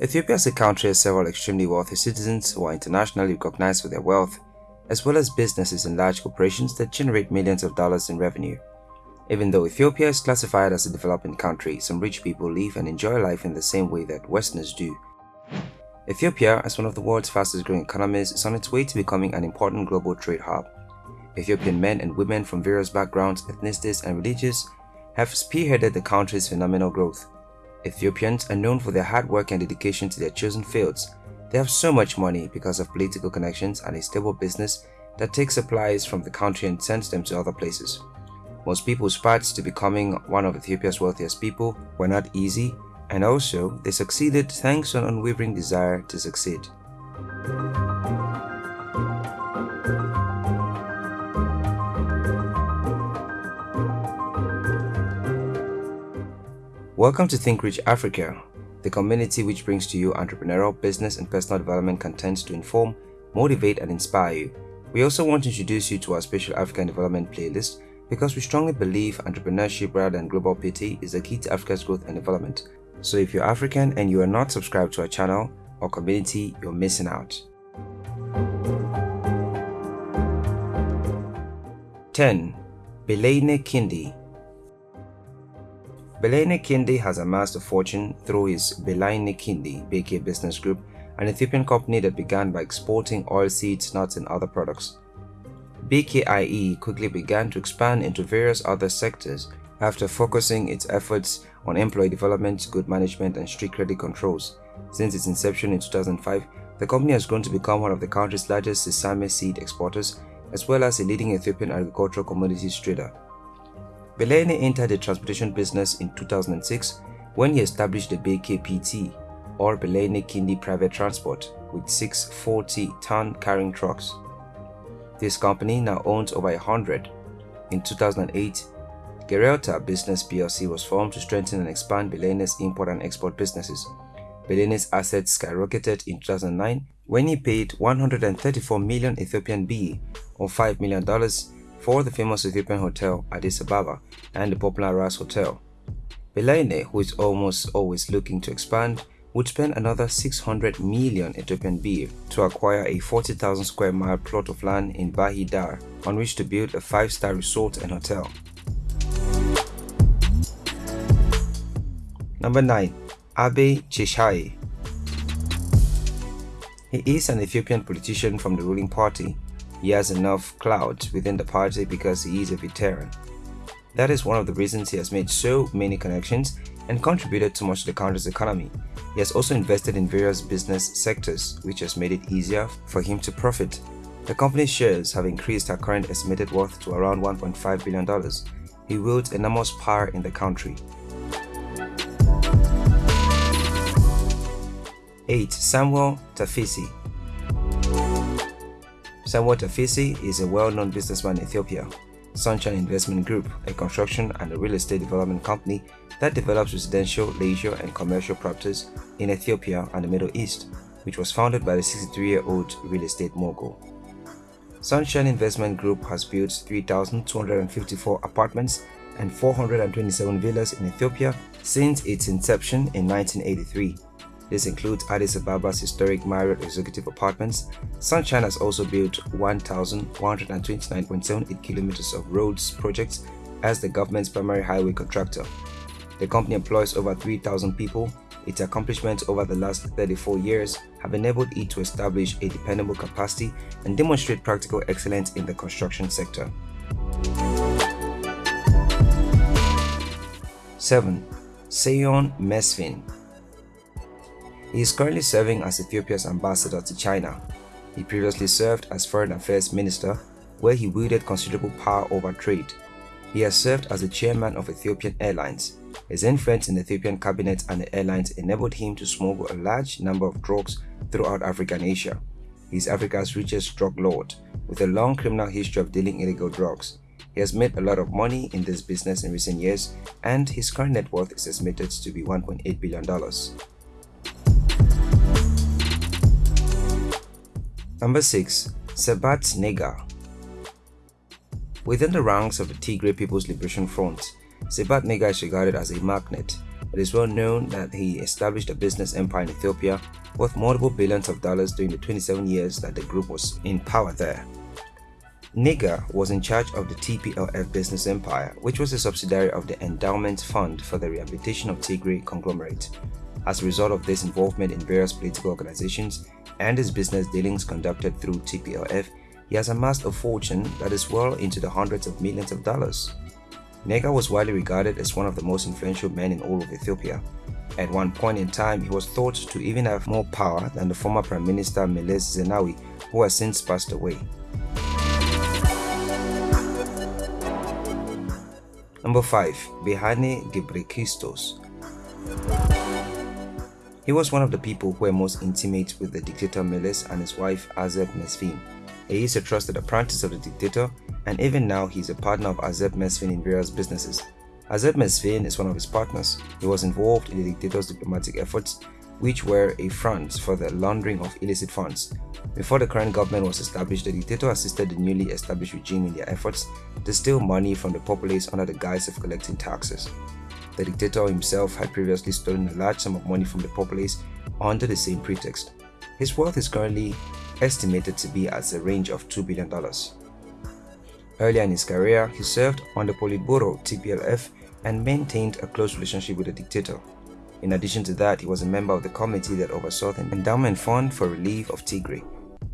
Ethiopia as a country has several extremely wealthy citizens who are internationally recognized for their wealth, as well as businesses and large corporations that generate millions of dollars in revenue. Even though Ethiopia is classified as a developing country, some rich people live and enjoy life in the same way that Westerners do. Ethiopia, as one of the world's fastest growing economies, is on its way to becoming an important global trade hub. Ethiopian men and women from various backgrounds, ethnicities, and religions have spearheaded the country's phenomenal growth. Ethiopians are known for their hard work and dedication to their chosen fields. They have so much money because of political connections and a stable business that takes supplies from the country and sends them to other places. Most people's paths to becoming one of Ethiopia's wealthiest people were not easy, and also they succeeded thanks to an unwavering desire to succeed. Welcome to Think Rich Africa, the community which brings to you entrepreneurial, business, and personal development content to inform, motivate, and inspire you. We also want to introduce you to our special African development playlist because we strongly believe entrepreneurship rather than global pity is the key to Africa's growth and development. So if you're African and you are not subscribed to our channel or community, you're missing out. 10. Belayne Kindi Belayne Kindi has amassed a fortune through his Belayne Kindi BK Business Group, an Ethiopian company that began by exporting oilseeds, nuts, and other products. BKIE quickly began to expand into various other sectors after focusing its efforts on employee development, good management, and strict credit controls. Since its inception in 2005, the company has grown to become one of the country's largest sesame seed exporters, as well as a leading Ethiopian agricultural commodities trader. Belayne entered the transportation business in 2006 when he established the BKPT, or Belayne Kindi Private Transport, with six 40-ton carrying trucks. This company now owns over 100. In 2008, Gerelta Business PLC was formed to strengthen and expand Belayne's import and export businesses. Belayne's assets skyrocketed in 2009 when he paid 134 million Ethiopian birr or $5 million for the famous Ethiopian hotel Addis Ababa and the popular Ras Hotel. Belayne, who is almost always looking to expand, would spend another 600 million Ethiopian birr to acquire a 40,000 square mile plot of land in Bahir Dar on which to build a 5-star resort and hotel. Number 9. Abe Cheshire He is an Ethiopian politician from the ruling party. He has enough clout within the party because he is a veteran. That is one of the reasons he has made so many connections and contributed so much to the country's economy. He has also invested in various business sectors, which has made it easier for him to profit. The company's shares have increased her current estimated worth to around $1.5 billion. He wields enormous power in the country. 8. Samuel Tafesse Samuel Tafesse is a well-known businessman in Ethiopia. Sunshine Investment Group, a construction and a real estate development company that develops residential, leisure, and commercial properties in Ethiopia and the Middle East, which was founded by the 63-year-old real estate mogul. Sunshine Investment Group has built 3,254 apartments and 427 villas in Ethiopia since its inception in 1983. This includes Addis Ababa's historic Marriott Executive Apartments. Sunshine has also built 1,129.78 kilometers of roads projects as the government's primary highway contractor. The company employs over 3,000 people. Its accomplishments over the last 34 years have enabled it to establish a dependable capacity and demonstrate practical excellence in the construction sector. 7. Seyoum Mesfin he is currently serving as Ethiopia's ambassador to China. He previously served as Foreign Affairs Minister, where he wielded considerable power over trade. He has served as the chairman of Ethiopian Airlines. His influence in the Ethiopian cabinet and the airlines enabled him to smuggle a large number of drugs throughout Africa and Asia. He is Africa's richest drug lord, with a long criminal history of dealing illegal drugs. He has made a lot of money in this business in recent years, and his current net worth is estimated to be $1.8 billion. Number 6. Sebhat Nega Within the ranks of the Tigray People's Liberation Front, Sebhat Nega is regarded as a magnet. It is well known that he established a business empire in Ethiopia worth multiple billions of dollars during the 27 years that the group was in power there. Nega was in charge of the TPLF business empire, which was a subsidiary of the Endowment Fund for the Rehabilitation of Tigray Conglomerate. As a result of this involvement in various political organizations and his business dealings conducted through TPLF, he has amassed a fortune that is well into the hundreds of millions of dollars. Nega was widely regarded as one of the most influential men in all of Ethiopia. At one point in time, he was thought to even have more power than the former Prime Minister Meles Zenawi, who has since passed away. Number 5. Berhane Gebrekristos He was one of the people who were most intimate with the dictator Meles and his wife Azeb Mesfin. He is a trusted apprentice of the dictator and even now he is a partner of Azeb Mesfin in various businesses. Azeb Mesfin is one of his partners. He was involved in the dictator's diplomatic efforts which were a front for the laundering of illicit funds. Before the current government was established, the dictator assisted the newly established regime in their efforts to steal money from the populace under the guise of collecting taxes. The dictator himself had previously stolen a large sum of money from the populace under the same pretext. His wealth is currently estimated to be at a range of $2 billion. Earlier in his career, he served on the Politburo TPLF and maintained a close relationship with the dictator. In addition to that, he was a member of the committee that oversaw the endowment fund for relief of Tigray.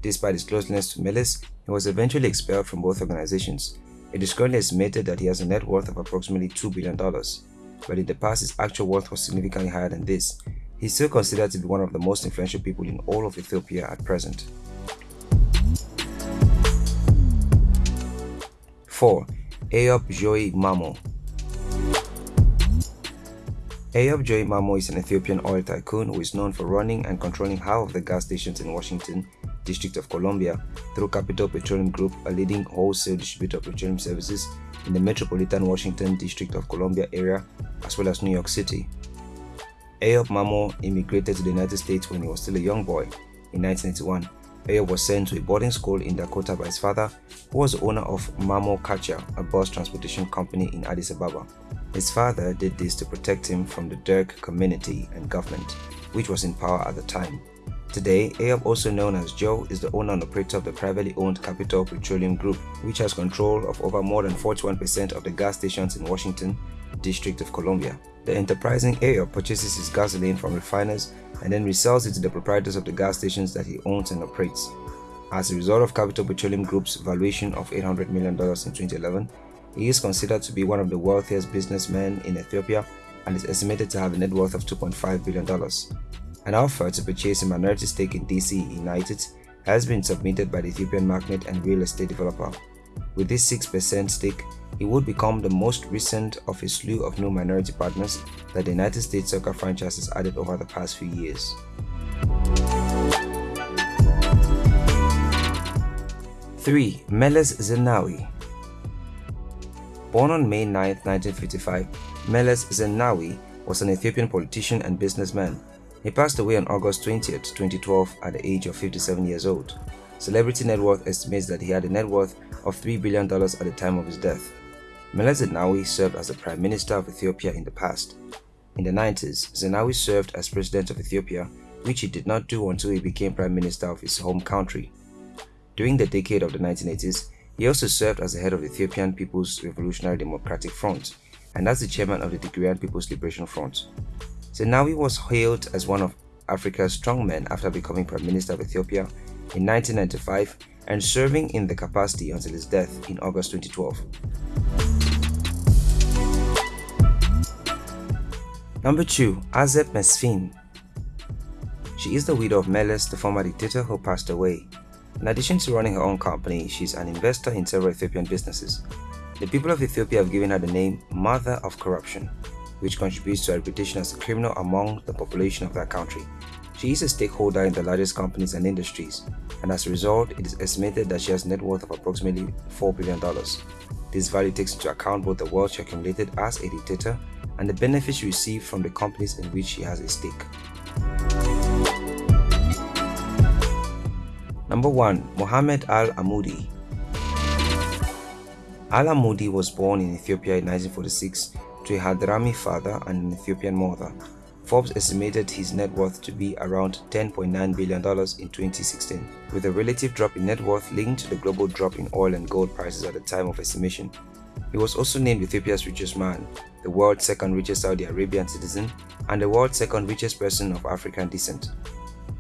Despite his closeness to Meles, he was eventually expelled from both organizations. It is currently estimated that he has a net worth of approximately $2 billion, but in the past his actual worth was significantly higher than this. He is still considered to be one of the most influential people in all of Ethiopia at present. 4. Eyob Joy Mamo Eyob Joy Mamo is an Ethiopian oil tycoon who is known for running and controlling half of the gas stations in Washington, District of Columbia, through Capital Petroleum Group, a leading wholesale distributor of petroleum services in the metropolitan Washington District of Columbia area, as well as New York City. Eyob Mamo immigrated to the United States when he was still a young boy in 1981 Ayo was sent to a boarding school in Dakota by his father, who was the owner of Mamo Kacha, a bus transportation company in Addis Ababa. His father did this to protect him from the Derg community and government, which was in power at the time. Today, Eyob, also known as Joe, is the owner and operator of the privately owned Capital Petroleum Group, which has control of over more than 41% of the gas stations in Washington, District of Columbia. The enterprising Eyob purchases his gasoline from refiners and then resells it to the proprietors of the gas stations that he owns and operates. As a result of Capital Petroleum Group's valuation of $800 million in 2011, he is considered to be one of the wealthiest businessmen in Ethiopia and is estimated to have a net worth of $2.5 billion. An offer to purchase a minority stake in DC United has been submitted by the Ethiopian magnate and real estate developer. With this 6% stake, he would become the most recent of a slew of new minority partners that the United States soccer franchise has added over the past few years. 3. Meles Zenawi Born on May 9, 1955, Meles Zenawi was an Ethiopian politician and businessman. He passed away on August 20, 2012 at the age of 57 years old. Celebrity Net Worth estimates that he had a net worth of $3 billion at the time of his death. Meles Zenawi served as the Prime Minister of Ethiopia in the past. In the 90s, Zenawi served as President of Ethiopia, which he did not do until he became Prime Minister of his home country. During the decade of the 1980s, he also served as the head of the Ethiopian People's Revolutionary Democratic Front and as the chairman of the Tigrayan People's Liberation Front. Zenawi was hailed as one of Africa's strong men after becoming Prime Minister of Ethiopia in 1995 and serving in the capacity until his death in August 2012. Number 2. Azeb Mesfin She is the widow of Meles, the former dictator who passed away. In addition to running her own company, she is an investor in several Ethiopian businesses. The people of Ethiopia have given her the name Mother of Corruption, which contributes to her reputation as a criminal among the population of that country. She is a stakeholder in the largest companies and industries, and as a result, it is estimated that she has a net worth of approximately $4 billion. This value takes into account both the wealth she accumulated as a dictator and the benefits she received from the companies in which she has a stake. Number 1. Mohammed Al Amoudi Al Amoudi was born in Ethiopia in 1946 to a Hadrami father and an Ethiopian mother. Forbes estimated his net worth to be around $10.9 billion in 2016, with a relative drop in net worth linked to the global drop in oil and gold prices at the time of estimation. He was also named Ethiopia's richest man, the world's second richest Saudi Arabian citizen, and the world's second richest person of African descent.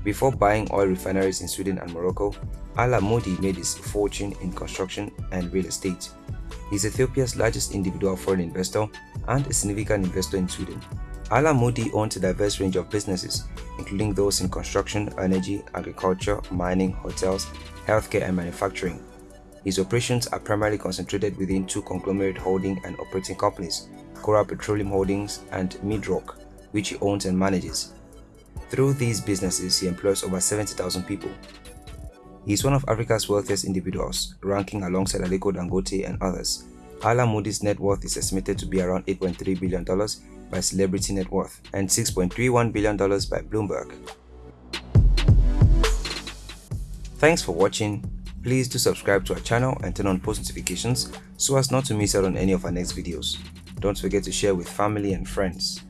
Before buying oil refineries in Sweden and Morocco, Al Amoudi made his fortune in construction and real estate. Is Ethiopia's largest individual foreign investor and a significant investor in Sweden. Al Amoudi owns a diverse range of businesses, including those in construction, energy, agriculture, mining, hotels, healthcare, and manufacturing. His operations are primarily concentrated within two conglomerate holding and operating companies, Corral Petroleum Holdings and MIDROC, which he owns and manages. Through these businesses, he employs over 70,000 people. He is one of Africa's wealthiest individuals, ranking alongside Aliko Dangote and others. Al Amoudi's net worth is estimated to be around $8.3 billion by Celebrity Net Worth and $6.31 billion by Bloomberg. Thanks for watching. Please do subscribe to our channel and turn on post notifications so as not to miss out on any of our next videos. Don't forget to share with family and friends.